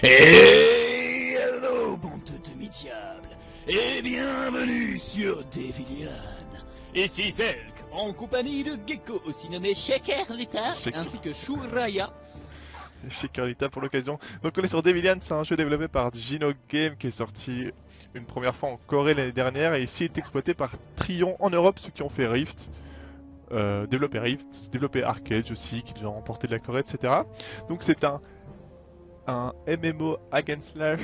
Et hello, bande de demi-diables, et bienvenue sur Devilian. Ici Zelk, en compagnie de Gecko, aussi nommé Shaker Lita, Shaker. ainsi que Shuraya. Chez Carlita pour l'occasion. Donc on est sur Devilian, c'est un jeu développé par Gino Game qui est sorti une première fois en Corée l'année dernière et ici est exploité par Trion en Europe, ceux qui ont fait Rift, euh, développé Rift, développé Arcade aussi, qui ont remporté de la Corée, etc. Donc c'est un un MMO hack and slash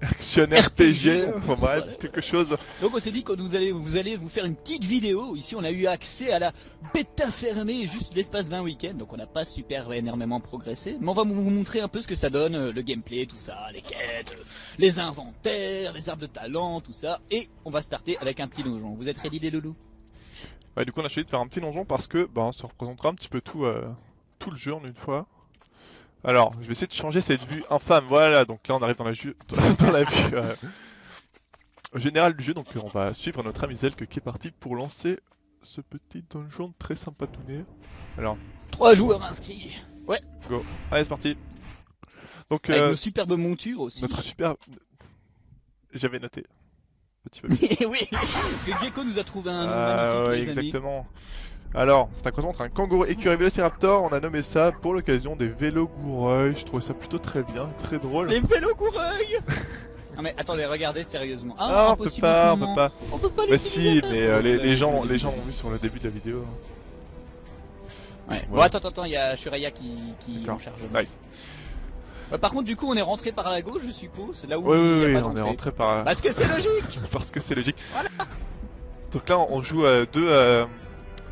action RPG, enfin bref, quelque chose. Donc on s'est dit que vous allez, vous allez vous faire une petite vidéo. Ici on a eu accès à la bêta fermée juste l'espace d'un week-end, donc on n'a pas super énormément progressé. Mais on va vous montrer un peu ce que ça donne, euh, le gameplay, tout ça, les quêtes, euh, les inventaires, les arbres de talent, tout ça. Et on va starter avec un petit donjon. Vous êtes ready les loulous? Ouais, du coup on a choisi de faire un petit donjon parce que ben, ça représentera un petit peu tout, euh, tout le jeu en une fois. Alors, je vais essayer de changer cette vue infâme, voilà, donc là on arrive dans la, ju- dans la vue euh, générale du jeu, donc on va suivre notre ami Zelk qui est parti pour lancer ce petit donjon très sympatouné. Alors, Trois joueurs inscrits. go, allez c'est parti Donc, Avec euh, nos superbes montures aussi. notre super... J'avais noté. Petit peu. Et oui, que Gecko nous a trouvé un nom Ah ouais, amis. Alors, c'est un croisement entre un kangourou écureuil et vélociraptor. On a nommé ça pour l'occasion des vélos goureuils. Je trouvais ça plutôt très bien, très drôle. Les vélos coureuils Non mais attendez, regardez sérieusement. Ah, Ah, on peut impossible pas, on peut pas. On peut pas Bah si, mais euh, les, gens, les gens l'ont vu sur le début de la vidéo. Ouais. Bon, Ouais. attends, attends, il y a Shuraya qui, qui en charge. Nice. Ouais, par contre, du coup, on est rentré par la gauche, je suppose, là où Oui, oui, oui, on est rentré par... Parce que c'est logique parce que c'est logique. Donc là, on joue euh, deux, euh,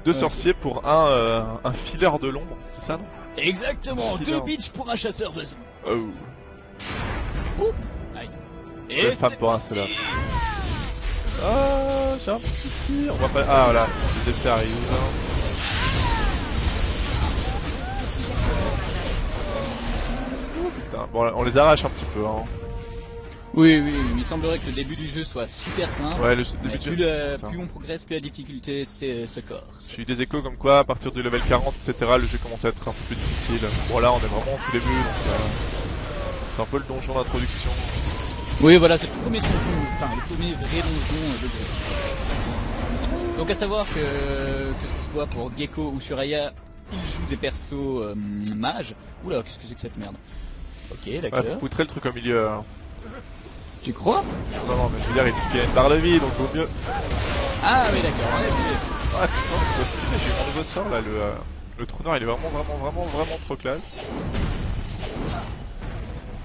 deux Ouais. sorciers pour un, euh, un fileur de l'ombre, c'est ça non? Exactement, Fileur. deux bitches pour un chasseur de zombies. Oh. Nice. Et femmes c'est pour un seul homme. Ah, j'ai un petit souci. On va pas... Ah voilà, les effets arrivent. Oh, Putain, bon, on les arrache un petit peu. Hein. Oui, oui, mais il semblerait que le début du jeu soit super simple. Ouais, le début de plus, jeu, le- plus on progresse, plus la difficulté c'est se corse. J'ai eu des échos comme quoi, à partir du level 40, etc., le jeu commence à être un peu plus difficile. Bon, là, on est vraiment au tout début, donc euh, c'est un peu le donjon d'introduction. Oui, voilà, c'est le premier donjon, enfin le premier vrai donjon euh, de gros. Donc à savoir que que ce soit pour Gecko ou Shuraya, ils jouent des persos euh, mages. Oula, qu'est-ce que c'est que cette merde? Ok, Ouais, d'accord. faut poutrer le truc au milieu. hein. Tu crois Non, non, mais je veux dire, il a une barre de vie, donc vaut mieux. Ah oui, d'accord. ouais, j'ai eu mon nouveau sort là, le, euh, le trou noir, il est vraiment, vraiment, vraiment, vraiment trop classe.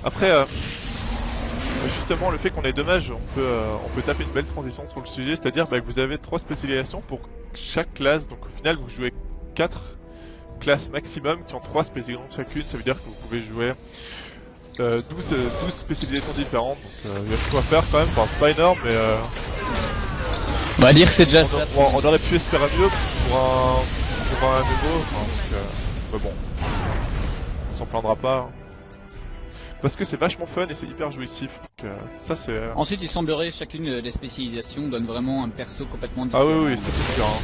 Après, euh, justement, le fait qu'on ait deux mages, on peut, euh, on peut taper une belle transition sur le sujet, c'est-à-dire bah, que vous avez trois spécialisations pour chaque classe, donc au final, vous jouez quatre classes maximum qui ont trois spécialisations chacune, ça veut dire que vous pouvez jouer 12, euh, 12 spécialisations différentes, donc euh, il y a quoi faire quand même, enfin c'est pas énorme, mais euh, On va dire que c'est déjà on, ça. on- on aurait pu espérer mieux pour un, pour un MMO, enfin, donc, euh, mais bon, on s'en plaindra pas. hein. Parce que c'est vachement fun et c'est hyper jouissif, donc euh, ça c'est... euh, Ensuite, il semblerait que chacune euh, des spécialisations donne vraiment un perso complètement Ah différent. oui oui, ça c'est sûr. hein.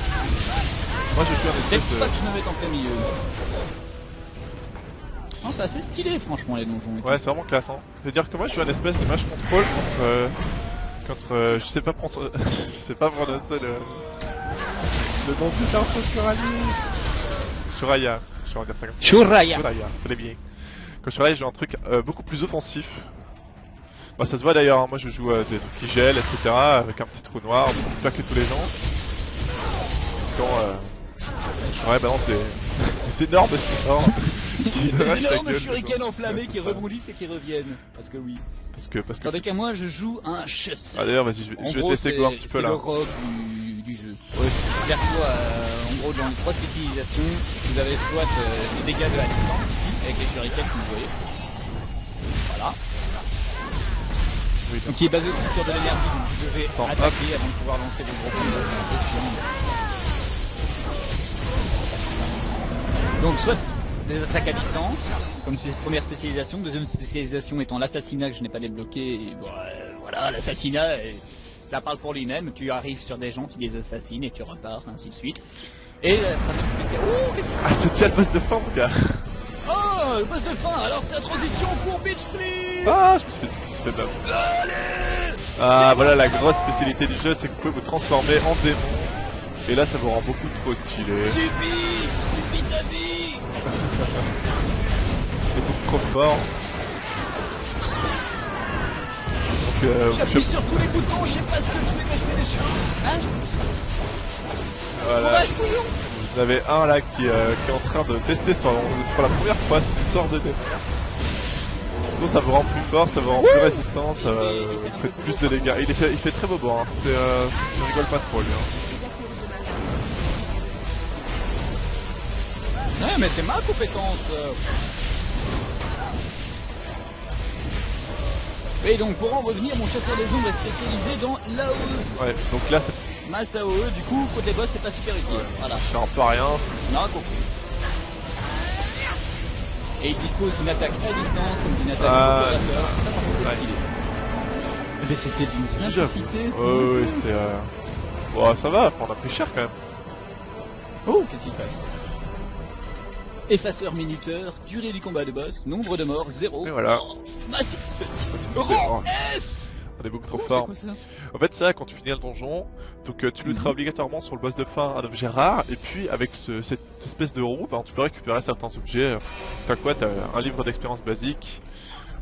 Moi je suis un espèce de... que je me mette en plein milieu. Non, c'est assez stylé, franchement, les donjons. Ouais c'est vraiment classe hein. Je veux dire que moi je suis un espèce de match contrôle contre... euh, contre... euh, je sais pas prendre... je sais pas prononcer le... Le nom du perso Shuraya. Shuraya, je vais dire ça comme ça. Shuraya. Shuraya, très bien. Quand Shuraya joue un truc euh, beaucoup plus offensif. Bah ça se voit d'ailleurs, hein. moi je joue euh, des trucs qui gèlent, etc. avec un petit trou noir pour que tous les gens. Quand euh, Shuraya balance des, des énormes sorts Des énormes des shurikens enflammés qui c'est rebondissent et qui reviennent. Parce que oui. Parce que, parce que... Tandis qu'à moi, je joue un chasseur. Ah d'ailleurs vas-y, je vais, te laisser c'est go un petit peu c'est là. le rogue du, du jeu. Ouais, Perso, euh, en gros, dans trois spécialisations, vous avez soit euh, les dégâts de la distance, ici, avec les shurikens que vous voyez. Voilà. oui, Donc qui est basé sur de l'énergie, donc vous devez attaquer avant de pouvoir lancer des gros combos. c'est. Donc soit des attaques à distance, comme c'est première spécialisation, deuxième spécialisation étant l'assassinat que je n'ai pas débloqué, et bon, euh, voilà, l'assassinat, euh, ça parle pour lui-même, tu arrives sur des gens, tu les assassines et tu repars, ainsi de suite. Et la troisième spécialisation... Oh, qu'est-ce que Ah c'est déjà le boss de fin mon gars Oh, le boss de fin Alors c'est la transition pour Beach Please Ah, je me suis fait, bam. Ah, voilà la grosse spécialité du jeu, c'est que vous pouvez vous transformer en démon. Et là, ça vous rend beaucoup trop stylé. Ta vie C'est trop fort. Donc, euh, vous J'appuie sur tous les boutons, je sais pas ce que je fais, mais je fais des choses. Hein voilà. Courage, bouillon Vous avez un là qui, euh, qui est en train de tester son, pour la première fois ce sort de démon. Donc ça vous rend plus fort, ça vous rend plus résistant, ça va euh, vous fait plus de dégâts. Il, fait, il fait très bobo, hein. C'est, euh, je rigole pas trop lui. Hein. Ouais, mais c'est ma compétence. euh. Et donc, pour en revenir, mon chasseur des ombres est spécialisé dans l'AOE. Ouais, donc là c'est Masse AOE, du coup, côté boss, c'est pas super utile. Voilà, c'est un peu rien. compris. Et il dispose d'une attaque à distance, comme d'une attaque Ah, opérateur. Ça, par contre, c'est ouais. stylé. Mais c'était d'une simplicité. Ouais, ouais, ouais, c'était... Euh... Bon, ça va, on a pris cher quand même. Oh, qu'est-ce qui se passe? Effaceur minuteur, durée du combat de boss, nombre de morts, 0. Et voilà. massif S On est beaucoup trop Oh, fort. quoi ça En fait, ça, quand tu finis le donjon, donc euh, tu looteras Mhm. obligatoirement sur le boss de fin un objet rare, et puis avec ce- cette espèce de roue, ben, tu peux récupérer certains objets. T'as quoi? T'as un livre d'expérience basique,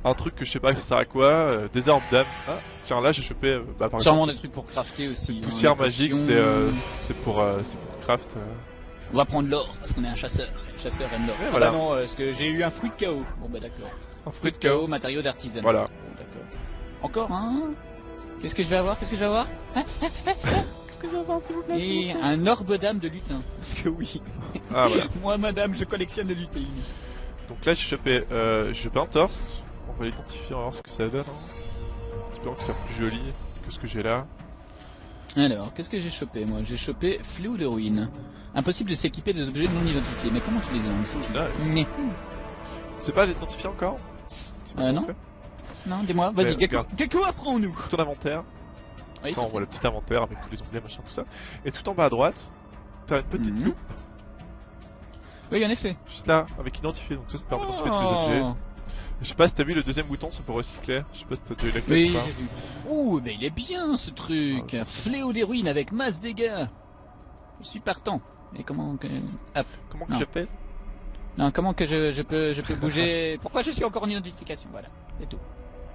un truc que je sais pas ça sert à quoi, euh, des armes d'âme. Ah, tiens, là j'ai chopé, euh, bah, par Sûrement exemple, des trucs pour crafter aussi. hein, poussière magique, c'est euh, c'est pour, euh, c'est pour craft. On va prendre l'or, parce qu'on est un chasseur. Le chasseur aime l'or. Ouais, Ah voilà. bah non, parce que j'ai eu un fruit de chaos. Bon bah d'accord. Un Fruit de de chaos, chaos. matériau d'artisanat. Voilà. Bon, d'accord. Encore un Qu'est-ce que je vais avoir? Qu'est-ce que je vais avoir? Qu'est-ce que je vais avoir, s'il vous plaît Et un orbe d'âme de lutin. Parce que oui. Ah voilà. Moi, madame, je collectionne les lutins. Donc là j'ai chopé, euh, j'ai chopé un torse. On va l'identifier, on va voir ce que ça donne. Hein. Espérons que ça soit plus joli que ce que j'ai là. Alors, qu'est-ce que j'ai chopé moi? J'ai chopé fléau de ruine. Impossible de s'équiper des objets non identifiés. Mais comment tu les as Là, Mais c'est pas l'identifier encore Euh, non. non, dis-moi. Vas-y, Gecko, apprends-nous. Ton inventaire. Oui, ça, on voit le petit inventaire avec tous les onglets, machin, tout ça. Et tout en bas à droite, t'as une petite Mhm. loupe, Oui, en effet. juste là, avec identifier. Donc ça, ça permet d'identifier tous les Oh. objets. Je sais pas si t'as vu le deuxième bouton, c'est pour recycler. Je sais pas si t'as eu la clé Oui, ou pas. vu. Ouh, mais il est bien ce truc. Ah, Fléau des ruines avec masse dégâts. Je suis partant. Mais comment que... Hop. Comment que Non. je pèse Non, comment que je, je peux je peux bouger Pourquoi je suis encore en identification Voilà, c'est tout.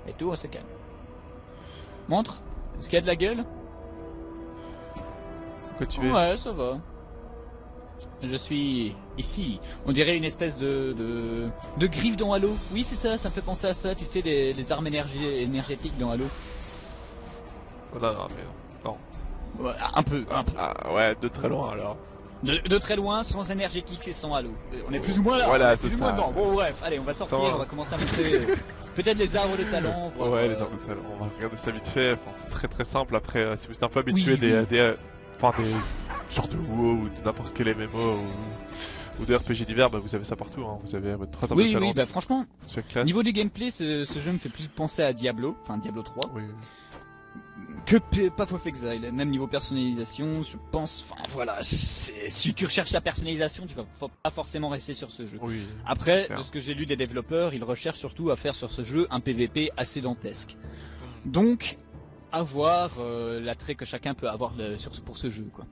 C'est tout, on se calme. Montre. Est-ce qu'il y a de la gueule Pourquoi tu es Ouais, ça va. Je suis ici. On dirait une espèce de de, de griffe dans Halo. Oui, c'est ça. Ça me fait penser à ça. Tu sais, les, les armes énergie, énergétiques dans Halo. Oh, non, non, mais non. Ouais, un peu, un peu. Ah ouais, de très loin alors. De, de très loin, sans énergétique et sans halo. Euh, On est plus ou moins là. Voilà, c'est ça. moins. Bon, bref, allez, on va sortir, Sans- on va commencer à montrer euh, peut-être les arbres de talent. Ouais, les armes de talent. On va regarder ça vite fait. Enfin, c'est très très simple. Après, euh, si vous êtes un peu habitué Oui, des, oui. des, enfin des genres de WoW ou de n'importe quel MMO ou, ou de RPG divers, bah vous avez ça partout. Hein. Vous avez votre trois armes de Oui, talent. oui, bah franchement, niveau du gameplay, ce, ce jeu me fait plus penser à Diablo, enfin Diablo 3, Oui. Que Path of Exile. Même niveau personnalisation, je pense, enfin voilà, si tu recherches la personnalisation, tu vas pas forcément rester sur ce jeu. Oui. Après, de ce que j'ai lu des développeurs, ils recherchent surtout à faire sur ce jeu un PVP assez dantesque. Donc, à voir euh, l'attrait que chacun peut avoir de- sur, pour ce jeu, quoi.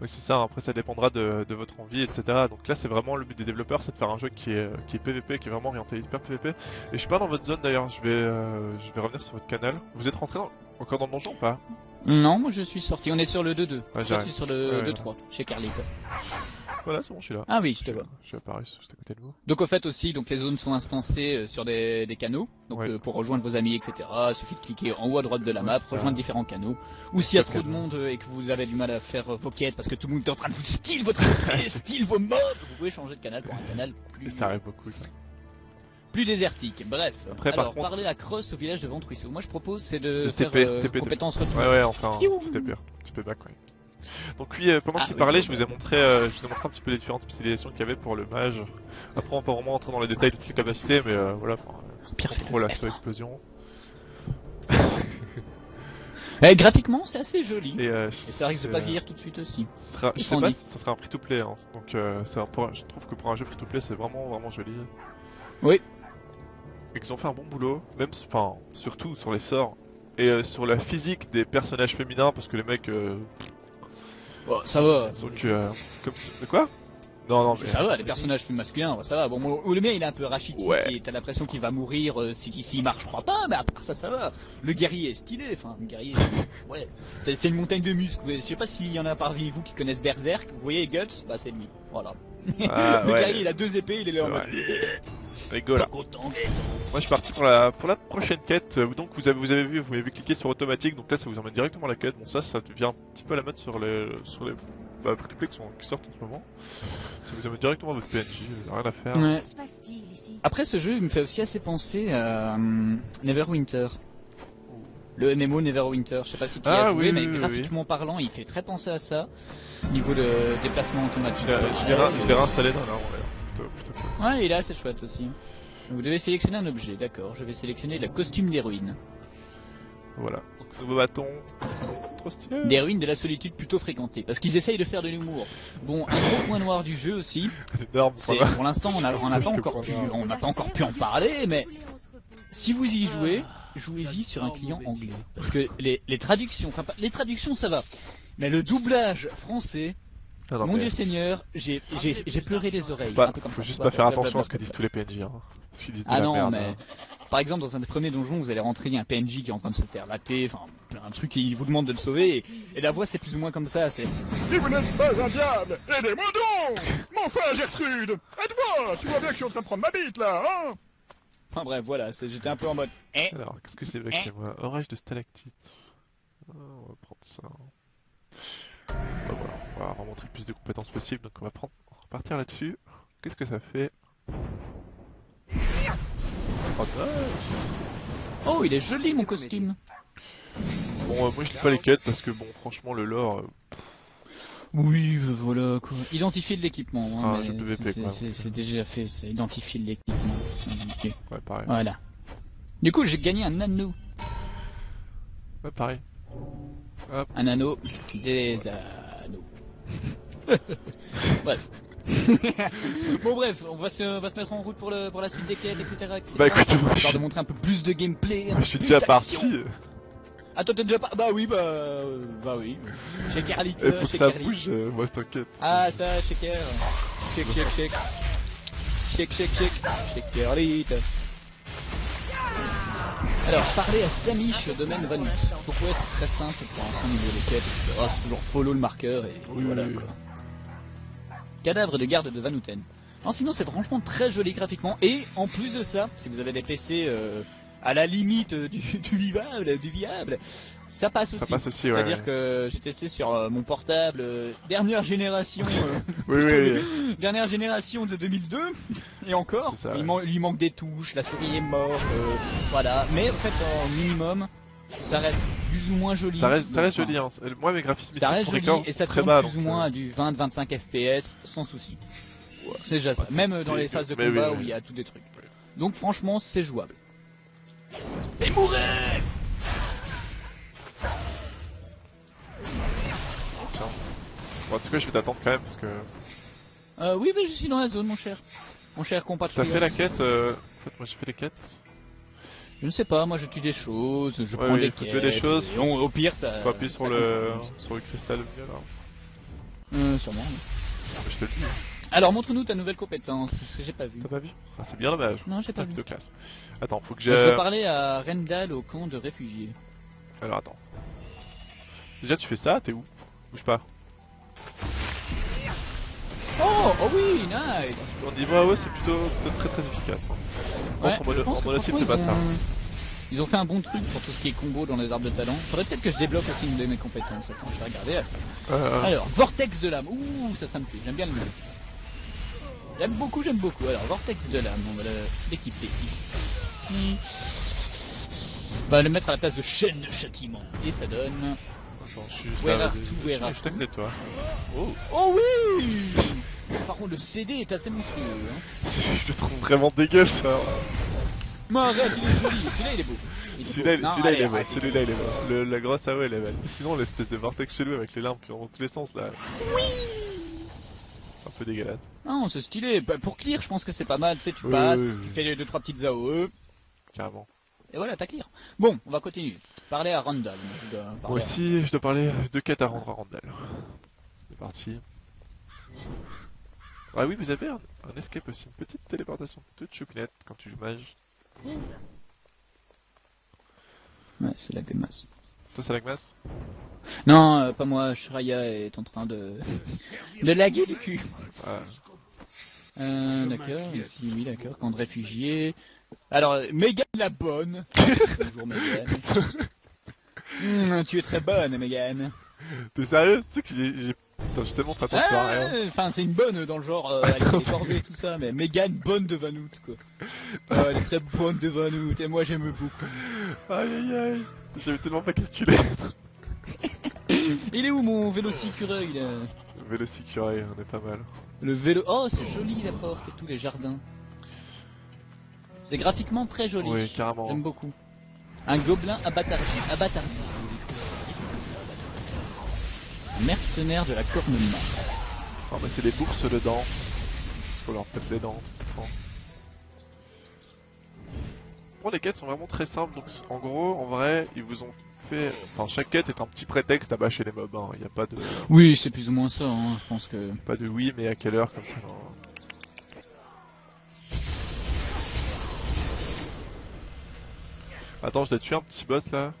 Oui, c'est ça. Après, ça dépendra de, de votre envie, etc. Donc là, c'est vraiment le but des développeurs, c'est de faire un jeu qui est, qui est PVP, qui est vraiment orienté hyper PVP. Et je suis pas dans votre zone d'ailleurs. Je vais, euh, je vais revenir sur votre canal. Vous êtes rentré dans- encore dans le donjon ou pas? Non, moi je suis sorti. On est sur le 2-2. Toi, j'arrive. tu es sur le Ouais, 2-3, chez Carlito. Voilà, c'est bon, je suis là. Ah oui, je te vois. Je suis apparu juste à côté de vous. Donc au fait aussi, donc les zones sont instancées euh, sur des, des canaux. Donc Ouais. euh, pour rejoindre vos amis, etc. Il suffit de cliquer en haut à droite de la Ouais, map, rejoindre différents canaux. Ou s'il y a à trop de monde euh, et que vous avez du mal à faire vos quêtes parce que tout le monde est en train de vous steal votre esprit, steal vos mobs, vous pouvez changer de canal pour un canal plus, ça arrive beaucoup, ça. plus désertique. Bref. Après, par Alors, contre- parler la crosse au village de Ventruisseau. Moi je propose c'est de Le faire TP, euh, TP de-. Ouais, ouais, enfin, c'était pire. C'était back, ouais. Donc oui, euh, pendant Ah, qu'il oui, parlait, je vous ai montré, euh, je vous ai montré un petit peu les différentes spécialisations qu'il y avait pour le mage. Après, on pas vraiment entrer dans les détails de toutes les capacités, mais euh, voilà, Pire assaut, explosion. Eh, graphiquement c'est assez joli. Et, euh, Et ça risque de pas vieillir tout de suite aussi. sera, je sais pas si ça sera un free to play, hein. donc euh, un- je trouve que pour un jeu free to play, c'est vraiment vraiment joli. Oui. Et qu'ils ont fait un bon boulot, même, enfin, surtout sur les sorts et euh, sur la physique des personnages féminins, parce que les mecs, euh, Bon, ça va. que, euh, comme si- de quoi? Non, non, mais Ça va, les personnages masculins, ça va. Bon, moi, le mien, il est un peu rachitique Ouais. et t'as l'impression qu'il va mourir euh, si- s'il marche, je crois pas, mais à part ça, ça va. Le guerrier est stylé, enfin, le guerrier, ouais. C'est une montagne de muscles. Je sais pas s'il y en a parmi vous qui connaissent Berserk. Vous voyez Guts? Bah, c'est lui. Voilà. Ah, le ouais. guerrier, il a deux épées, il est là en mode. Moi, je suis parti pour la pour la prochaine quête. Euh, Donc, vous avez vous avez vu, vous avez cliqué sur automatique, donc là, ça vous emmène directement à la quête. Bon, ça, ça devient un petit peu à la mode sur les sur les bah, free-to-play qui, sont- qui sortent en ce moment. Ça vous amène directement à votre PNJ, euh, rien à faire. Ouais. Après, ce jeu, il me fait aussi assez penser à hum, Neverwinter. Le MMO Neverwinter. Je sais pas si tu Ah, as joué, oui, mais oui, oui, graphiquement parlant, il fait très penser à ça. Au niveau de déplacement automatique. Je l'ai- réinstallé dans là, on l'a plutôt, plutôt cool. Ouais, il est assez chouette aussi. Vous devez sélectionner un objet, d'accord. Je vais sélectionner le costume d'héroïne. Voilà. Donc, nouveau bâton. Stylé. D'héroïne de la solitude plutôt fréquentée. Parce qu'ils essayent de faire de l'humour. Bon, un gros point noir du jeu aussi. C'est pour l'instant, on n'a on pas encore pu, point noir. on n'a pas encore pu en parler, mais si vous y jouez, jouez-y sur un client anglais. Parce que les, les traductions, enfin, pas- les traductions ça va. Mais le doublage français, non, mon mais Dieu Seigneur, j'ai, pleuré les oreilles. pas- un peu comme faut ça. juste pas faire attention à ce que disent tous les PNJ. Hein. De Ah la non, merde. mais hein. Par exemple dans un des premiers donjons, vous allez rentrer, il y a un PNJ qui est en train de se faire latter, enfin un truc qui vous demande de le sauver, et, et la voix c'est plus ou moins comme ça. C'est Si vous n'êtes pas un diable, aidez-moi donc Mais enfin, Gertrude Aide-moi Tu vois bien que je suis en train de prendre ma bite, là, hein enfin bref, voilà, j'étais un peu en mode. Eh, Alors, qu'est-ce que j'ai avec moi? Orage de stalactite. Ah, on va prendre ça. Bah, voilà, on va remontrer le plus de compétences possible, donc on va prendre, on va repartir là-dessus. Qu'est-ce que ça fait? Oh, oh, il est joli mon costume. Bon, euh, moi je lis pas les quêtes parce que bon, franchement, le lore, euh, Oui, euh, voilà quoi. Identifier de l'équipement. Ce hein, sera un mais jeu PVP, c'est- quoi. c'est- C'est déjà fait, c'est identifier de l'équipement. Ok, ouais, pareil. Voilà. Du coup, j'ai gagné un anneau. Ouais, pareil. Un anneau des anneaux. bref. bon bref, on va se, on va se mettre en route pour, le, pour la suite des quêtes, etc. etc. Bah écoute, moi je de montrer un peu plus de gameplay. je suis déjà parti. Ah toi t'es déjà pas Bah oui, bah... euh, Bah oui. Chez Carlito, Il faut que ça bouge, euh, moi t'inquiète. Ah ça, shaker. Shake, shake, shake. Shake, shake, shake. Shaker. Alors, parler à Samish, domaine Vanus. Pourquoi c'est très simple pour un niveau de quête etc. C'est toujours follow le marqueur et Oui, voilà oui, quoi. Cadavre de garde de Vanuten. Non, sinon c'est franchement très joli graphiquement et en plus de ça, si vous avez des PC euh, à la limite euh, du, du vivable, du viable, ça passe aussi. C'est-à-dire ouais. que j'ai testé sur euh, mon portable euh, dernière génération, Oui, oui, oui. dernière génération de 2002 et encore, ça, il, ouais. man- il lui manque des touches, la souris est morte, voilà. Mais en fait, en minimum, ça reste plus ou moins joli. Ça reste, ça reste joli, hein. Moi mes graphismes Ça reste joli record, et ça très tourne bas. plus ou moins euh, à du 20-25 FPS sans souci. C'est déjà ça. Bah, Même dans les phases de oui, combat oui. où il y a tout des trucs. Donc franchement, c'est jouable. Et mourir tiens. Bon, tu sais quoi, je vais t'attendre quand même parce que. euh, Oui, mais je suis dans la zone, mon cher. Mon cher T'as compatriote. fait la quête euh... En fait, moi j'ai fait les quêtes. Je ne sais pas, moi je tue des choses, je Ouais, prends oui, des faut quêtes. tuer des choses, et on- au pire, ça. Faut appuyer sur ça le sur le cristal. Euh, sûrement. oui. Je te le dis. Alors montre-nous ta nouvelle compétence, parce que j'ai pas vu. T'as pas vu? Ah, c'est bien dommage. Non, j'ai pas Ah, vu. plutôt classe. Attends, faut que Je vais j'ai. parler à Rendal au camp de réfugiés. Alors attends. Déjà tu fais ça, t'es où? Bouge pas. Oh, oh oui, nice Au niveau AOE c'est plutôt, plutôt très très efficace. Hein. Ouais, Contre, en mono- c'est pas ça. Ils ont fait un bon truc pour tout ce qui est combo dans les arbres de talent. Faudrait peut-être que je débloque aussi une de mes compétences. Attends, je vais regarder ça. Euh, Alors, Vortex de l'âme. Ouh, ça, ça me plaît. J'aime bien le nom. J'aime beaucoup, j'aime beaucoup. Alors, Vortex de l'âme, on va l'équiper ici. On va le mettre à la place de chaîne de châtiment. Et ça donne... Attends, je suis juste là, vas-y, je are juste à to côté de toi. Oh Oh oui Par contre, le CD est assez monstrueux. Hein. Je te trouve vraiment dégueu ça Mais arrête, il est joli. Celui-là, il est beau. Celui-là il, est beau, celui-là il est beau. Le- la grosse AOE elle est belle. Sinon l'espèce de vortex chelou avec les lampes qui vont dans tous les sens là. Oui peu dégueulasse. Non, c'est stylé. Bah, Pour clear, je pense que c'est pas mal. Tu sais, tu Oui, passes, oui, tu fais les deux trois petites AOE, Carrément. Et voilà, t'as clear. Bon, on va continuer. Parler à Randall. Je dois parler Moi à- aussi, je dois parler de quêtes à rendre à Randall. C'est parti. Ah oui, vous avez un, un escape aussi, une petite téléportation toute choupinette quand tu joues mage. Ouais, c'est la gomasse. Toi, c'est la glace Non, euh, pas moi. Shreya est en train de de laguer le cul. Ah, Euh, d'accord. Ici, oui, d'accord. Camp de réfugiés. Alors, euh, Megan la bonne. Bonjour Megan. Hmm, tu es très bonne, Megan. T'es sérieux? Tu sais que j'ai... Putain, j'ai tellement fait attention à Ah, rien. Enfin, c'est une bonne dans le genre, euh, elle est décordée, tout ça, mais Megan bonne de Vanout, quoi. Elle est très bonne de Vanout, et moi j'aime beaucoup. Aïe aïe aïe. J'avais tellement pas calculé. Il est où mon vélocicureuil, là? Vélocicuré, on est pas mal. Le vélo... Oh, c'est joli la porte et tous les jardins. C'est graphiquement très joli. Oui, carrément. J'aime beaucoup. Un gobelin abattardi. Abattardi. Mercenaire de la cornemare. Ah bah c'est des bourses dedans. Faut leur péter les dents. Bon. Bon, les quêtes sont vraiment très simples, donc en gros, en vrai, ils vous ont fait... Enfin, chaque quête est un petit prétexte à bâcher les mobs, hein. il n'y a pas de... Oui, c'est plus ou moins ça, hein. je pense que... Pas de oui, mais à quelle heure, comme ça. Attends, je dois tuer un petit boss là.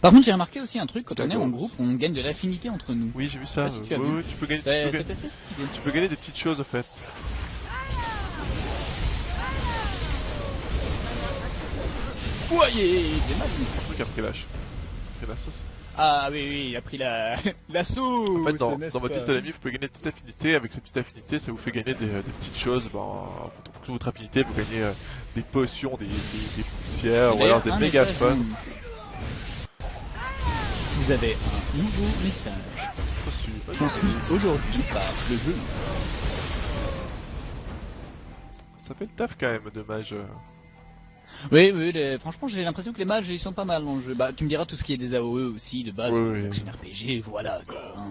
Par contre, j'ai remarqué aussi un truc, quand on est en groupe, on gagne de l'affinité entre nous. Oui, j'ai vu ça. Je sais pas si tu as oui, vu. oui, tu peux gagner, tu peux gagner, assez stylé. tu peux gagner des petites choses en fait. Voyez, c'est mal. Un truc après lâche. Après la sauce. Ah oui, oui, il a pris la... la sauce En fait, dans, dans votre liste d'amis, vous pouvez gagner des petites affinités. Avec ces petites affinités, ça vous fait gagner des, des petites choses. Ben, en fonction de votre affinité, vous gagnez euh, des potions, des, des, des ou alors des mégaphones. Vous avez un nouveau message. Reçu. Aujourd'hui par le jeu. Ça fait le taf quand même de mage. euh. Oui, oui, les- franchement, j'ai l'impression que les mages, ils sont pas mal dans le jeu. Bah, tu me diras tout ce qui est des AOE aussi, de base, Oui, oui. RPG, voilà, quoi. hein.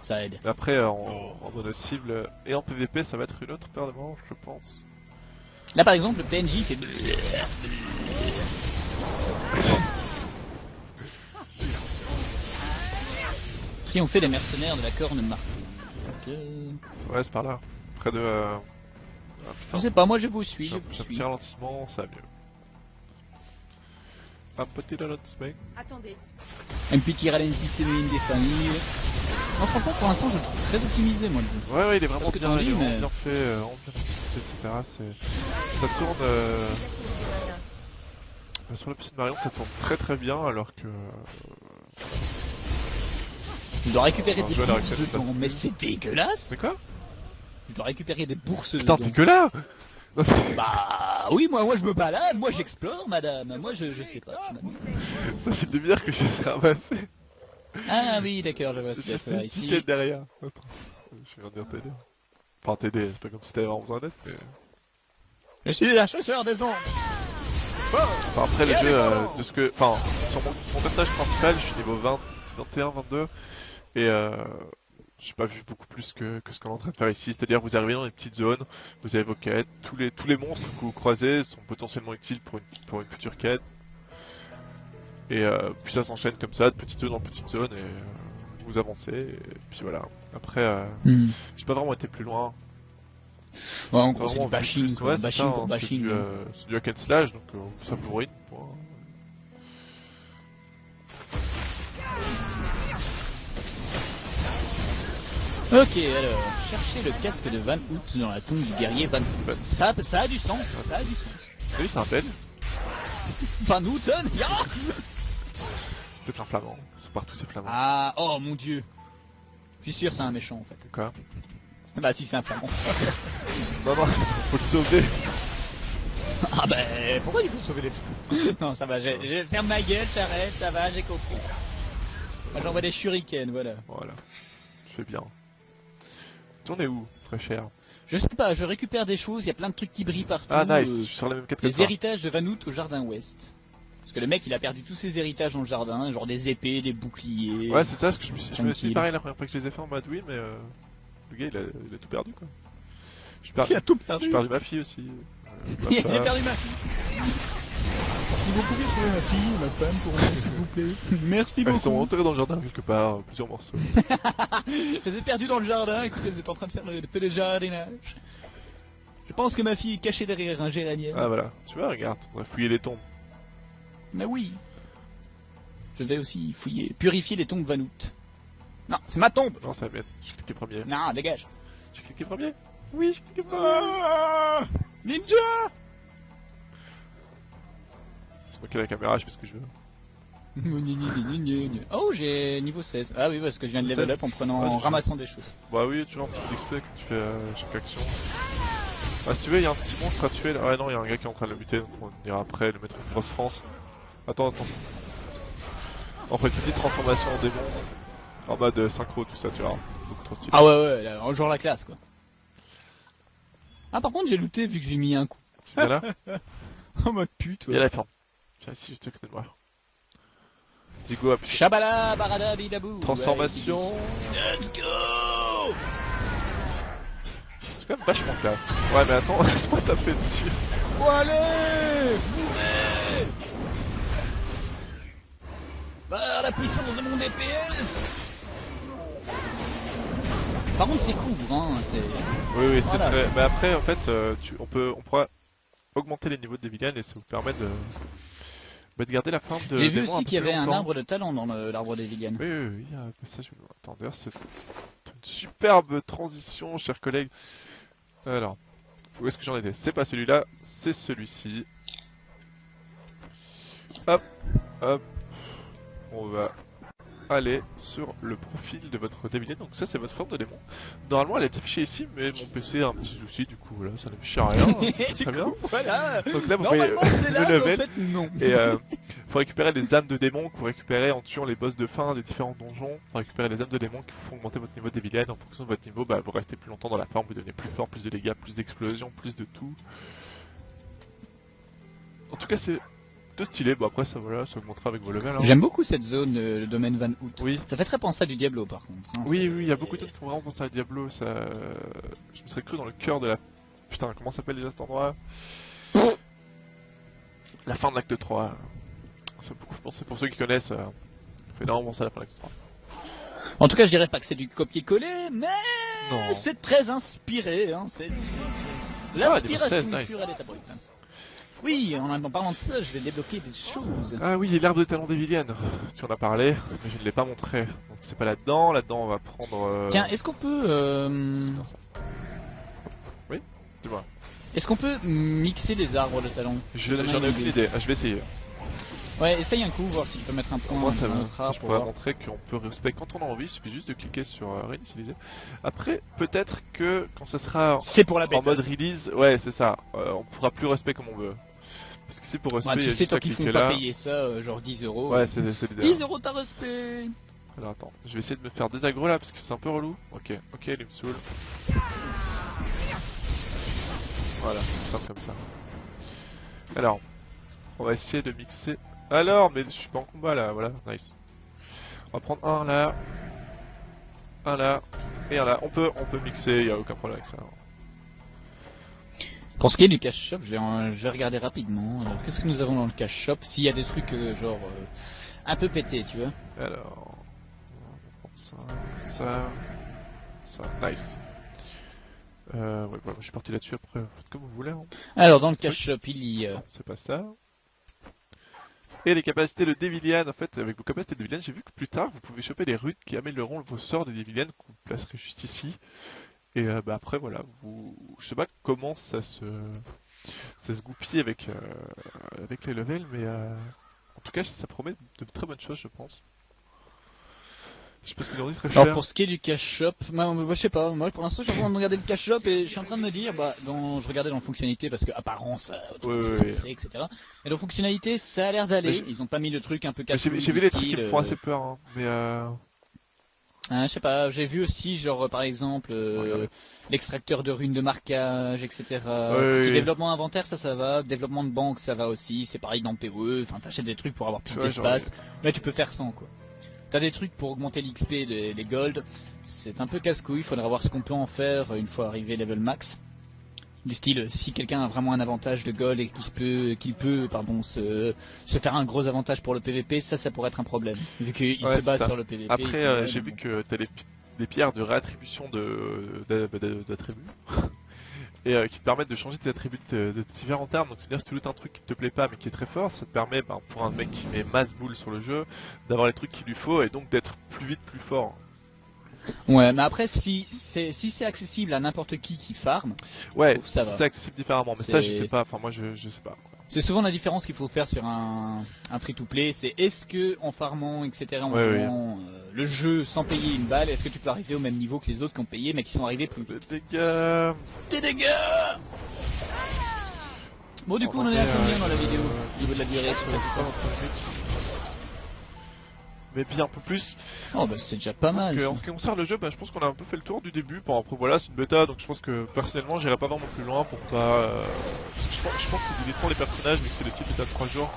Ça aide. Mais après, en, en mono cible et en PVP, ça va être une autre paire de manches, je pense. Là, par exemple, le PNJ fait... Triompher les mercenaires de la corne marquée. Ok. Ouais, c'est par là. Près de. euh, Ah, Je sais pas, moi je vous suis, J'ai un, petit ralentissement, ça va mieux. Un petit ralentissement. Attendez. Un petit ralentissement des familles. Franchement, pour l'instant, je le trouve très optimisé, moi, le jeu. Ouais, ouais, il est vraiment bien, il est euh, bien fait, euh, bien etc. C'est... Ça tourne. Euh... Sur la petite Marion, ça tourne très très bien, alors que. Je dois récupérer Alors, des je bourses récupérer, que- mais c'est dégueulasse Mais quoi? Je dois récupérer des bourses Putain, t'es que là Bah oui, moi, moi je me balade, moi j'explore, madame. Moi je, je sais pas. je. Ça fait des bières que j'essaie de ramasser. Ah oui, d'accord, je vois ce qu'il fait ici. petite derrière. Attends. Je de dire t'aider. Enfin, t'aider, c'est pas comme si t'avais vraiment besoin d'aide, mais. Je suis la chasseur des ombres. Enfin, après, le jeu, euh, de ce que. Enfin, sur mon, mon personnage principal, je suis niveau 20, 21, 22. Et euh, j'ai pas vu beaucoup plus que, que ce qu'on est en train de faire ici. C'est-à-dire, vous arrivez dans une petite zone, vous avez vos quêtes. Tous les, tous les monstres que vous croisez sont potentiellement utiles pour une, pour une future quête. Et euh, puis ça s'enchaîne comme ça, de petite zone en petite zone, et euh, vous avancez. Et puis voilà. Après, euh, Hmm. j'ai pas vraiment été plus loin. Ouais, en gros, c'est du bashing, plus- quoi. ouais, c'est bashing ça, pour hein, bashing. C'est du, euh, hack and slash, donc euh, ça vous ruine. Ok, alors, chercher le casque de Van Hout dans la tombe du guerrier Van Hout. Ça, ça a du sens, ça a du sens. Oui, c'est un belge. Van Houten, ya Peut-être un flamand. C'est partout ces flamands. Ah, oh mon dieu. Je suis sûr c'est un méchant en fait. Quoi Bah si c'est un flamand. Non, non, faut le sauver. Ah bah pourquoi il faut sauver les Non ça va, je, je ferme ma gueule, j'arrête, ça va, j'ai compris. Moi j'envoie des shurikens, voilà. Voilà. Je fais bien. Tournez où, très cher? Je sais pas, je récupère des choses, il y a plein de trucs qui brillent partout. Ah, nice, euh, je suis sur la même quête que les toi. héritages de Van Hout au jardin ouest. Que le mec il a perdu tous ses héritages dans le jardin, genre des épées, des boucliers. Ouais, c'est ça, parce que je me suis, je me suis dit pareil la première fois que je les ai fait en mode oui, mais euh, Le gars, il a, il a tout perdu, quoi. J'ai perdu, Il a tout perdu. j'ai perdu ma fille aussi. euh, J'ai femme. perdu ma fille. Si vous pouvez trouver ma fille, ma femme pour moi, s'il vous plaît. Merci Elles sont beaucoup. enterrées dans le jardin quelque part, euh, plusieurs morceaux. Elle s'est perdue dans le jardin, écoutez, vous êtes en train de faire le peu de jardinage. Je pense que ma fille est cachée derrière un géranium. Ah voilà, tu vois, regarde, on va fouiller les tombes. Mais oui. Je vais aussi fouiller, purifier les tombes Vanout. Non, c'est ma tombe. Non, ça va bien. J'ai cliqué premier. Non, dégage. J'ai cliqué premier Oui, j'ai cliqué premier. Ah Ninja C'est moi qui ai la caméra, je fais ce que je veux. Oh, j'ai niveau 16. Ah oui, parce que je viens de level up en prenant, en ramassant des choses. Bah oui, toujours un petit peu d'XP quand tu fais euh, chaque action. Ah, si tu veux, il y a un petit monstre à tuer. Ah non, il y a un gars qui est en train de le buter, donc on ira après le mettre grosse France. Attends, attends. On fait une petite transformation en démon. En mode synchro, tout ça, tu vois. Beaucoup trop stylé. Ah ouais, ouais, là, en genre la classe, quoi. Ah, par contre, j'ai looté vu que j'ai mis un coup. Tu viens là Oh, mode pute, Viens la ferme. Viens ici, juste à côté de moi. Zigo, appuie Shabala, barada, bidabou. transformation. Ouais, Let's go C'est quand même vachement classe. Ouais, mais attends, laisse-moi taper dessus. Bon, allez Mourez Par la puissance de mon DPS Par contre, c'est court, hein, c'est... Oui, oui, c'est Voilà. très. Mais après, en fait, euh, tu... on peut, on pourra augmenter les niveaux de Devilian et ça vous permet de, bah, de garder la forme de. J'ai vu aussi qu'il y avait un arbre de talent dans l'arbre des Villanes. Oui, oui, oui, un passage. Attends, d'ailleurs, c'est une superbe transition, chers collègues. Alors, où est-ce que j'en étais? C'est pas celui-là, c'est celui-ci. Hop, hop. On va aller sur le profil de votre Devilian. Donc ça, c'est votre forme de démon. Normalement, elle est affichée ici, mais mon PC a un petit souci, du coup, voilà, ça n'affiche rien. très bien. voilà Donc là, vous pouvez le en level. fait, non. Et euh, faut récupérer les âmes de démons que vous récupérez en tuant les boss de fin des différents donjons. Faut récupérer les âmes de démons qui vous font augmenter votre niveau de villains. En fonction de votre niveau, bah, vous restez plus longtemps dans la forme, vous devenez plus fort, plus de dégâts, plus d'explosions, plus de tout. En tout cas, c'est de stylé. Bon, après, ça voilà, ça augmentera avec vos levels. hein. J'aime beaucoup cette zone, euh, le domaine Van Hout. Oui. Ça fait très penser à du Diablo, par contre. hein, Oui, oui, il y a beaucoup de trucs qui font vraiment penser à Diablo. Ça... Je me serais cru dans le cœur de la. Putain, comment s'appelle déjà cet endroit? La fin de l'acte 3. Ça beaucoup penser pour ceux qui connaissent. Euh... ça Fait énormément penser à la fin de l'acte 3. En tout cas, je dirais pas que c'est du copier-coller, mais c'est très inspiré. Hein. C'est Ah, l'inspiration niveau 16, nice. pure à l'état brut. hein. Oui, en, en parlant de ça, je vais débloquer des choses. Ah oui, l'arbre de talent des Villiennes. Tu en as parlé, mais je ne l'ai pas montré. Donc c'est pas là-dedans. Là-dedans, on va prendre. euh, Tiens, est-ce qu'on peut, euh. Oui, dis-moi. est-ce qu'on peut mixer les arbres de talent? J'en ai une aucune idée. Ah, je vais essayer. Ouais, essaye un coup, voir si je peux mettre un point. Moi, ça va. je pour pourrais montrer qu'on peut respect quand on a envie. Il suffit juste de cliquer sur euh, réinitialiser. Après, peut-être que quand ça sera C'est pour la en mode release, ouais, c'est ça. Euh, on pourra plus respect comme on veut. Parce que c'est pour respect, Ouais, il y tu a sais, toi qui font pas là. payer ça, euh, genre 10 euros. Ouais, c'est c'est 10 l'idéal. euros ta respect Alors attends, je vais essayer de me faire des agros là parce que c'est un peu relou. Ok, ok, il me saoule. Voilà, c'est simple comme ça. Alors, on va essayer de mixer. Alors, mais je suis pas en combat là, voilà, nice. On va prendre un là, un là, et un là. On peut, on peut mixer, y a aucun problème avec ça. Pour ce qui est du cash shop, je vais, en- je vais regarder rapidement. Alors, qu'est-ce que nous avons dans le cash shop S'il y a des trucs euh, genre euh, un peu pétés, tu vois. Alors, on va prendre ça, ça, ça, nice. Euh, ouais, voilà, je suis parti là-dessus après, faites comme vous voulez. Hein. Alors, dans le cash shop, il y a. Non, c'est pas ça. Et les capacités de Devilian, en fait, avec vos capacités de Devilian, j'ai vu que plus tard, vous pouvez choper des runes qui amélioreront vos sorts de Devilian, que vous placerez juste ici. Et euh, bah, après, voilà, vous... je sais pas comment ça se, ça se goupille avec, euh, avec les levels, mais euh, en tout cas, ça promet de très bonnes choses, je pense. Je sais pas ce que très cher. Alors, pour ce qui est du cash shop, moi, moi, je sais pas. Moi, pour l'instant, je suis en train de regarder le cash shop et je suis en train de me dire, bah, dans, je regardais dans fonctionnalité parce que apparence, etc. Et dans fonctionnalité, ça a l'air d'aller. Ils ont pas mis le truc un peu casse J'ai vu les trucs qui me font assez peur, hein, mais euh... Hein, je sais pas, j'ai vu aussi, genre, euh, par exemple, euh, l'extracteur de runes de marquage, etc. Ouais, Tout oui. Développement inventaire, ça, ça va. Développement de banque, ça va aussi. C'est pareil dans PoE. Enfin, t'achètes des trucs pour avoir plus d'espace. Là, tu peux faire sans, quoi. t'as des trucs pour augmenter l'XP, les, les gold. C'est un peu casse-couille, il faudra voir ce qu'on peut en faire une fois arrivé level max. Du style, si quelqu'un a vraiment un avantage de gold et qu'il peut, qu'il peut, pardon, se, se faire un gros avantage pour le PVP, ça, ça pourrait être un problème, vu qu'il Ouais, se base sur le PVP. Après, euh, j'ai vu que t'as des, des pierres de réattribution d'attributs et euh, qui te permettent de changer tes attributs de, de différents termes. Donc c'est bien si tu lootes un truc qui te plaît pas mais qui est très fort, ça te permet, ben, pour un mec qui met masse boule sur le jeu, d'avoir les trucs qu'il lui faut et donc d'être plus vite, plus fort. Ouais, mais après, si c'est si c'est accessible à n'importe qui qui farm, Ouais, trouve ça va. c'est accessible différemment, mais ça je sais pas. Enfin moi je, je sais pas. c'est souvent la différence qu'il faut faire sur un, un free-to-play. C'est est-ce que en farmant, etc., en Ouais, euh, le jeu sans payer une balle, est-ce que tu peux arriver au même niveau que les autres qui ont payé mais qui sont arrivés plus vite? Les dégâts. Des dégâts Bon, du coup, on en est à combien dans la vidéo? Au niveau de la durée sur Mais bien un peu plus. Oh, bah c'est déjà pas mal. Donc, euh, en ce qui concerne le jeu, bah, je pense qu'on a un peu fait le tour du début. Bon, après voilà, c'est une bêta, donc je pense que personnellement, j'irai pas vraiment plus loin pour pas. euh, Je pense, je pense qu'ils éviteront les personnages, mais que c'est le type bêta de 3 jours.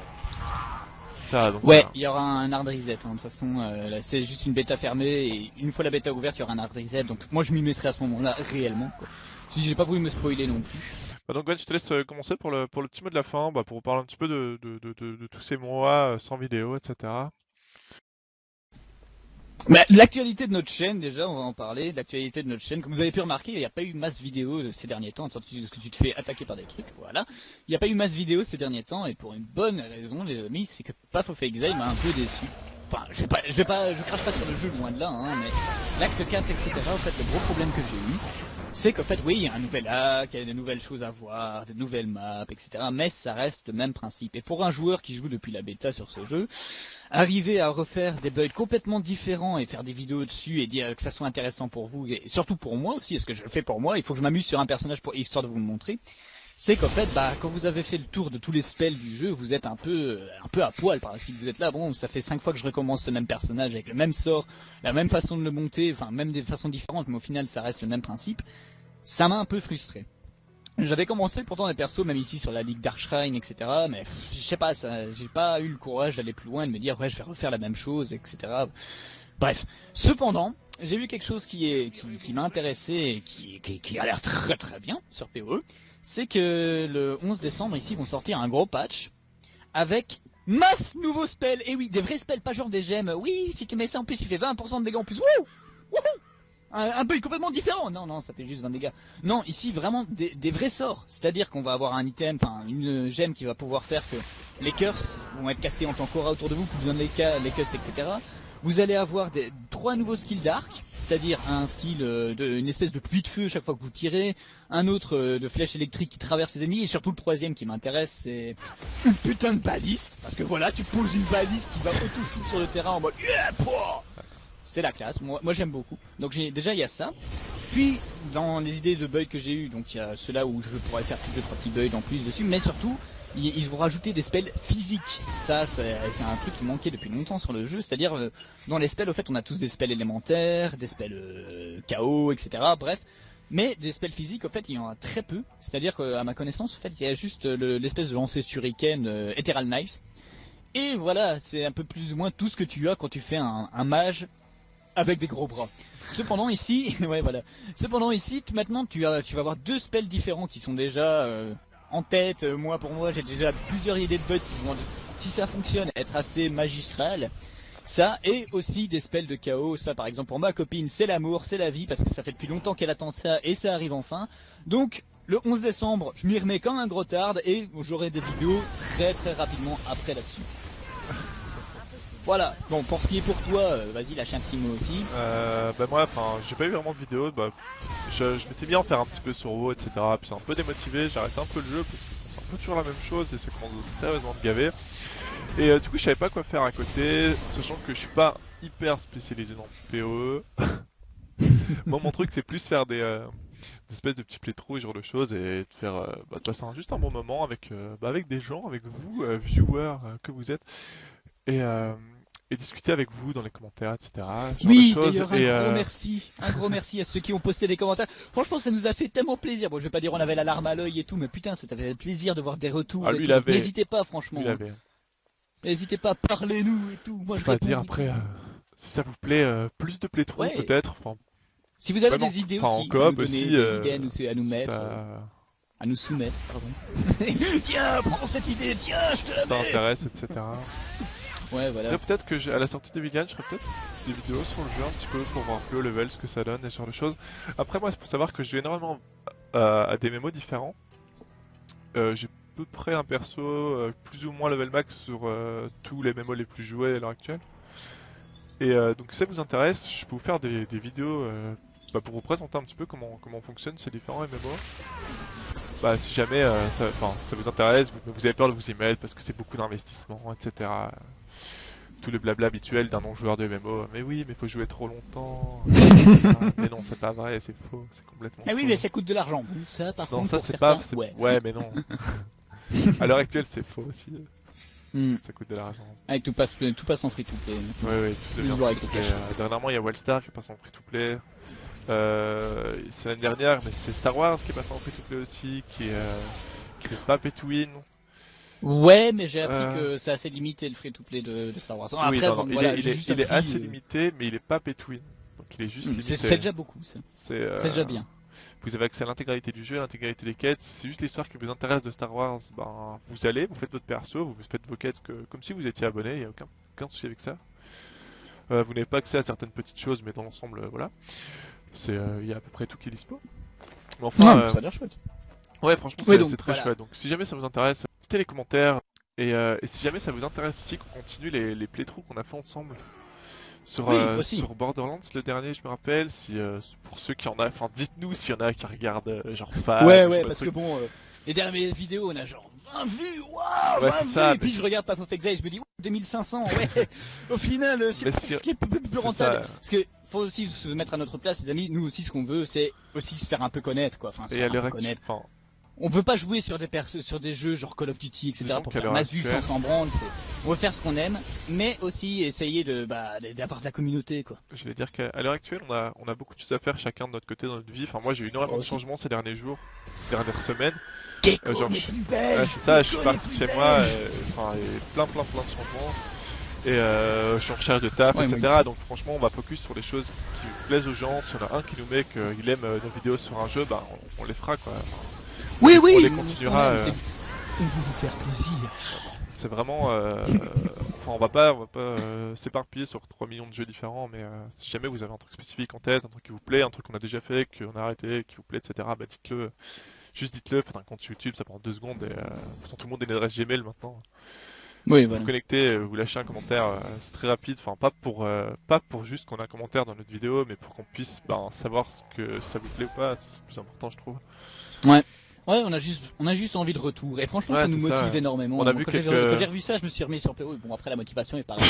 Ça, donc. Ouais, voilà. il y aura un hard reset. hein. De toute façon, euh, c'est juste une bêta fermée et une fois la bêta ouverte, il y aura un hard reset. Donc moi, je m'y mettrai à ce moment-là réellement. Quoi. Si j'ai pas voulu me spoiler non plus. Bah, donc Gwen, je te laisse commencer pour le, pour le petit mot de la fin, bah, pour vous parler un petit peu de, de, de, de, tous ces mois sans vidéo, etc. Bah, l'actualité de notre chaîne, déjà, on va en parler. L'actualité de notre chaîne, comme vous avez pu remarquer, il n'y a pas eu masse vidéo ces derniers temps. Tant que tu te fais attaquer par des trucs, voilà. Il n'y a pas eu masse vidéo ces derniers temps, et pour une bonne raison, les amis, c'est que Path of Exile m'a un peu déçu. Enfin, je vais pas, je vais pas, je crache pas sur le jeu loin de là, hein, mais l'acte 4, etc. En fait, le gros problème que j'ai eu, c'est qu'en fait, oui, il y a un nouvel acte, il y a de nouvelles choses à voir, de nouvelles maps, etc. Mais ça reste le même principe. Et pour un joueur qui joue depuis la bêta sur ce jeu, arriver à refaire des builds complètement différents et faire des vidéos dessus et dire que ça soit intéressant pour vous et surtout pour moi aussi, est-ce que je le fais pour moi, il faut que je m'amuse sur un personnage pour histoire de vous le montrer. C'est qu'en fait, bah, quand vous avez fait le tour de tous les spells du jeu, vous êtes un peu, un peu à poil parce que vous êtes là. Bon, ça fait cinq fois que je recommence ce même personnage avec le même sort, la même façon de le monter, enfin même des façons différentes, mais au final, ça reste le même principe. Ça m'a un peu frustré. J'avais commencé pourtant des persos, même ici sur la Ligue Darkshrine, etc. Mais je sais pas, j'ai pas eu le courage d'aller plus loin, de me dire ouais, je vais refaire la même chose, etc. Bref. Cependant, j'ai vu quelque chose qui est, qui, qui m'a intéressé et qui, qui, qui a l'air très très bien sur PoE. C'est que le 11 décembre ici ils vont sortir un gros patch avec masse nouveaux spells. Et oui, des vrais spells, pas genre des gemmes. Oui, si tu mets ça en plus, tu fais 20% de dégâts en plus. Wouh Wouhou un, un build complètement différent. Non, non, ça fait juste 20 dégâts. Non, ici vraiment des, vrais sorts. C'est-à-dire qu'on va avoir un item, enfin une gemme qui va pouvoir faire que les curses vont être castés en tant qu'aura autour de vous, plus besoin de les, les castes, etc. Vous allez avoir des, trois nouveaux skills d'arc, c'est-à-dire un skill euh, de une espèce de pluie de feu chaque fois que vous tirez, un autre euh, de flèche électrique qui traverse les ennemis, et surtout le troisième qui m'intéresse, c'est une putain de baliste, parce que voilà, tu poses une baliste qui va auto-shoot sur le terrain en mode yeah, c'est la classe, moi, j'aime beaucoup. Donc déjà il y a ça. Puis dans les idées de build que j'ai eu, donc il y a ceux-là où je pourrais faire plus de petits builds en plus dessus, mais surtout ils, vont rajouter des spells physiques. Ça c'est un truc qui manquait depuis longtemps sur le jeu, c'est-à-dire euh, dans les spells au fait on a tous des spells élémentaires, des spells euh, KO, etc. Bref. Mais des spells physiques, au fait, il y en a très peu. C'est-à-dire qu'à ma connaissance, en fait, il y a juste euh, le- l'espèce de lancer shuriken euh, Ethereal Knives. Et voilà, c'est un peu plus ou moins tout ce que tu as quand tu fais un, mage avec des gros bras. Cependant ici, voilà. Cependant ici, maintenant tu as, tu vas avoir deux spells différents qui sont déjà euh, en tête. Euh, moi pour moi, j'ai déjà plusieurs idées de buts qui vont, si ça fonctionne, être assez magistral. Ça et aussi des spells de chaos. Ça par exemple pour ma copine, c'est l'amour, c'est la vie parce que ça fait depuis longtemps qu'elle attend ça et ça arrive enfin. Donc le 11 décembre, je m'y remets comme un gros tard et j'aurai des vidéos très très rapidement après là-dessus. Voilà. Bon, pour ce qui est pour toi, euh, vas-y, lâche un petit mot aussi. Euh, bah moi, enfin, j'ai pas eu vraiment de vidéo. Bah, je, m'étais mis à en faire un petit peu sur WoW, etc. Puis c'est un peu démotivé. J'ai arrêté un peu le jeu parce que c'est un peu toujours la même chose et c'est commence sérieusement de gaver. Et euh, du coup, je savais pas quoi faire à côté, sachant que je suis pas hyper spécialisé dans le PoE. Moi, mon truc, c'est plus faire des, euh, des espèces de petits playthroughs, genre de choses, et de faire, euh, bah, de passer juste un bon moment avec, euh, bah, avec des gens, avec vous, viewers que vous êtes, et, euh, et discuter avec vous dans les commentaires, etc. Oui, d'ailleurs, un et, gros euh, merci, un gros merci à ceux qui ont posté des commentaires. Franchement, ça nous a fait tellement plaisir. Bon, je vais pas dire on avait la larme à l'œil et tout, mais putain, ça fait plaisir de voir des retours. Ah, et lui, tout. il avait- N'hésitez pas, franchement. avait- N'hésitez pas, parlez-nous et tout. Moi, je pas dire après. euh, si ça vous plaît, plus de Ouais. peut-être. Enfin, Si vous avez Vraiment, des idées aussi, aussi, des idées à nous, à nous mettre, ça, à nous soumettre, pardon. tiens, prends cette idée, tiens, je te la ça mets. intéresse, etc. Ouais, voilà. Peut-être que à la sortie de Villian, je ferai peut-être des vidéos sur le jeu un petit peu pour voir un peu le level, ce que ça donne et ce genre de choses. Après, moi, c'est pour savoir que je joue énormément à des mémos différents. Euh, j'ai à peu près un perso euh, plus ou moins level max sur euh, tous les mémos les plus joués à l'heure actuelle. Et donc, si ça vous intéresse, je peux vous faire des, vidéos bah, pour vous présenter un petit peu comment, comment fonctionnent ces différents MMO. Bah, si jamais ça, ça vous intéresse, vous, vous avez peur de vous y mettre parce que c'est beaucoup d'investissement, etc tout le blabla habituel d'un non-joueur de MMO. Mais oui, mais faut jouer trop longtemps. Ah, mais non, c'est pas vrai, c'est faux, c'est complètement Ah oui, faux. mais ça coûte de l'argent. Ça, par Non, contre, ça pour c'est certains, pas. c'est- ouais. Ouais. mais non. à l'heure actuelle, c'est faux aussi. Hmm. Ça coûte de l'argent. Avec tout passe, tout passe en free to play. Ouais, ouais, tout devient Toujours avec free to le play. cash. Euh, Dernièrement, il y a Wellstar qui passe en free to play. Euh, c'est l'année dernière, mais c'est Star Wars qui est passé en free to play aussi, qui est, euh, qui est pas pay to win. Ouais, mais j'ai appris Euh. que c'est assez limité le free to play de, de Star Wars. oui, Après, non, bon, non, il est, il j'ai est, juste il est appris, assez euh, limité, mais il est pas pay to win. Donc il est juste hmm, limité. C'est déjà beaucoup, ça. C'est euh, C'est déjà bien. Vous avez accès à l'intégralité du jeu, à l'intégralité des quêtes. C'est juste l'histoire qui vous intéresse de Star Wars. Ben, vous allez, vous faites votre perso, vous faites vos quêtes que, comme si vous étiez abonné. Il n'y a aucun, aucun souci avec ça. Euh, vous n'avez pas accès à certaines petites choses, mais dans l'ensemble, voilà. C'est, il y a à peu près tout qui est dispo. Mais enfin, euh, ça a l'air chouette. ouais, franchement, Oui, c'est très voilà. chouette. Donc, si jamais ça vous intéresse, mettez les commentaires. Et, euh, et si jamais ça vous intéresse aussi qu'on continue les, les playthroughs qu'on a fait ensemble sur, Oui, euh, sur Borderlands le dernier, je me rappelle. Si euh, pour ceux qui en a, enfin, dites-nous s'il y en a qui regardent genre fan. ouais, ouais, parce que bon, les dernières vidéos, on a genre 20 vues, waouh, Ouais, 20 c'est vues, ça, et puis je regarde Path of Exile, je me dis, ouais, 2500, ouais, au final, c'est si- ce qui est plus, plus rentable. Parce que faut aussi se mettre à notre place, les amis, nous aussi, ce qu'on veut, c'est aussi se faire un peu connaître, quoi. Enfin, se Et faire à un peu actuelle, connaître. enfin, On veut pas jouer sur des sur des jeux genre Call of Duty, etc. Pour faire masse vue sans s'en On veut faire ce qu'on aime, mais aussi essayer de, bah, d'avoir de la communauté, quoi. je vais dire qu'à l'heure actuelle, on a, on a beaucoup de choses à faire chacun de notre côté dans notre vie. Enfin, moi, j'ai eu énormément de changements ces derniers jours, ces dernières semaines. Euh, genre, je- Ouais, c'est ça, je suis parti chez moi, euh, enfin, et plein, plein, plein de changements. Et euh, je suis en recherche de taf, Ouais, etc. Donc, franchement, on va focus sur les choses qui plaisent aux gens. S'il y en a un qui nous met qu'il aime euh, nos vidéos sur un jeu, bah, on, on les fera, quoi. Enfin, Oui, on oui, les mais continuera, euh, On vous faire plaisir. c'est vraiment, euh, enfin, on va pas, on va pas euh, s'éparpiller sur 3 millions de jeux différents, mais euh, si jamais vous avez un truc spécifique en tête, un truc qui vous plaît, un truc qu'on a déjà fait, qu'on a arrêté, qui vous plaît, etc., bah dites-le. Juste dites-le, faites un compte YouTube, ça prend deux secondes et euh, de toute façon, tout le monde a une adresse Gmail maintenant. Oui, Vous voilà. vous connectez, vous lâchez un commentaire, euh, c'est très rapide, enfin pas pour euh, pas pour juste qu'on ait un commentaire dans notre vidéo, mais pour qu'on puisse ben, savoir ce que ça vous plaît ou pas, c'est le plus important je trouve. Ouais, on a juste, on a juste envie de retour. Et franchement, Ouais, ça nous ça, motive ouais. énormément. On a Moi, vu quand j'ai- quelques- quand j'ai revu ça, je me suis remis sur PO. Bon, après, la motivation est pas quand,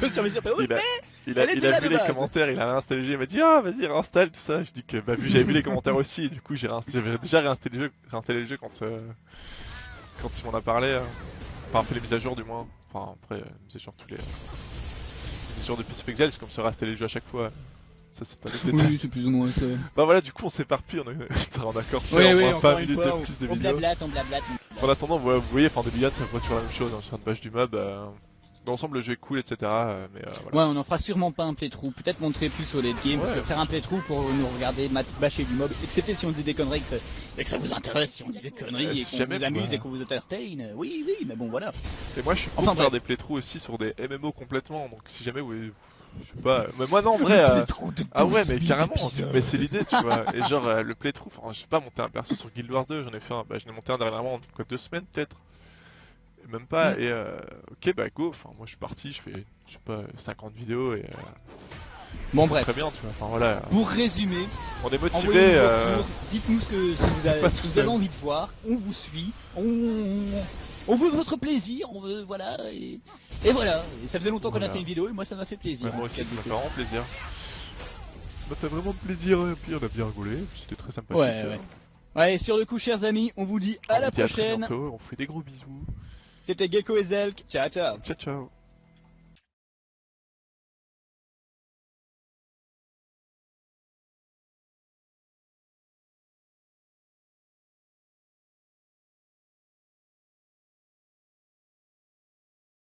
je me suis remis sur PO. Il a, mais il a, elle il était a là vu les base. commentaires, il a réinstallé le jeu, il m'a dit ah vas-y réinstalle tout ça. Je dis que bah vu j'avais vu les commentaires aussi, et du coup j'ai déjà réinstallé le jeu, réinstallé le jeu quand euh, quand il m'en a parlé, hein. enfin fait les mises à jour du moins. Enfin après euh, mises à jour tous les, les mises à jour de of Exile, c'est comme se réinstaller le jeu à chaque fois. Ça c'est pas le détail. Oui, c'est plus ou moins ça. Bah voilà, du coup on s'éparpille, on, est... on a encore fait Oui, au oui, moins encore 20 une minutes fois, de on, plus de on vidéos. blablate, on blablate. En attendant, vous, voyez, enfin des milliards, ça voit toujours la même chose, hein, sur une page du mob. Euh... Dans l'ensemble, le jeu est cool, etc. euh, mais euh, voilà. Ouais, on en fera sûrement pas un playthrough. Peut-être montrer plus au late game. Parce Ouais. que faire un playthrough pour nous regarder bâcher du mob, excepté si on dit des conneries que, et que ça vous intéresse, si on dit des conneries et qu'on vous amuse et qu'on vous entertain. Oui, oui, mais bon, voilà. Et moi, je suis pour faire des playthroughs aussi sur des MMO complètement. Donc si jamais vous, je sais pas, mais moi non, en vrai. euh, Ah ouais, mais carrément, mais c'est l'idée, tu vois. Et genre, euh, le playthrough, enfin, je sais pas, monter un perso sur Guild Wars 2, j'en ai fait un, bah, j'en ai monté un dernièrement, quoi, deux semaines peut-être. Même pas, Mm. et euh, ok, bah go, enfin, moi je suis parti, je fais, je sais pas, 50 vidéos et. Euh, Bon, bref. Très bien, tu vois, enfin voilà, Pour résumer, on est motivé. Euh... dites-nous ce que, ce que vous avez, ce que vous avez envie de voir, on vous suit, on, on, veut votre plaisir, on veut, voilà, et, et voilà. Et ça faisait longtemps qu'on a fait une vidéo et moi ça m'a fait plaisir. ouais, moi aussi, ça m'a fait vraiment plaisir. Ça m'a fait vraiment plaisir, et puis on a bien rigolé, c'était très sympathique. Ouais, euh. ouais. Ouais, sur le coup, chers amis, on vous dit à On la dit à très prochaine. bientôt, on fait des gros bisous. C'était Gecko et Zelk. Ciao, ciao. Ciao, ciao.